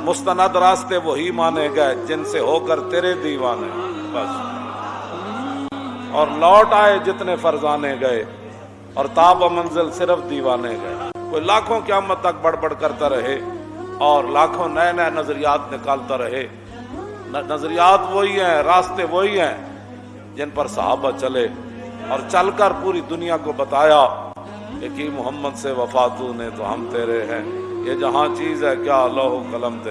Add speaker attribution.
Speaker 1: مستند راستے وہی مانے گئے جن سے ہو کر تیرے دیوانے۔ بس۔ اور لوٹ آئے جتنے فرزانے گئے، اور تاب و منزل صرف دیوانے گئے۔ کوئی لاکھوں قیامت تک بڑھ بڑھ کرتا رہے، اور لاکھوں نئے نئے نظریات نکالتا رہے۔ نظریات وہی ہیں، راستے وہی ہیں جن پر صحابہ چلے۔ اور چل کر پوری دنیا کو بتایا کہ کی محمد سے وفاتو نے تو ہم تیرے ہیں۔ یہ جہاں چیز ہے، کیا اللہ قلم تیرے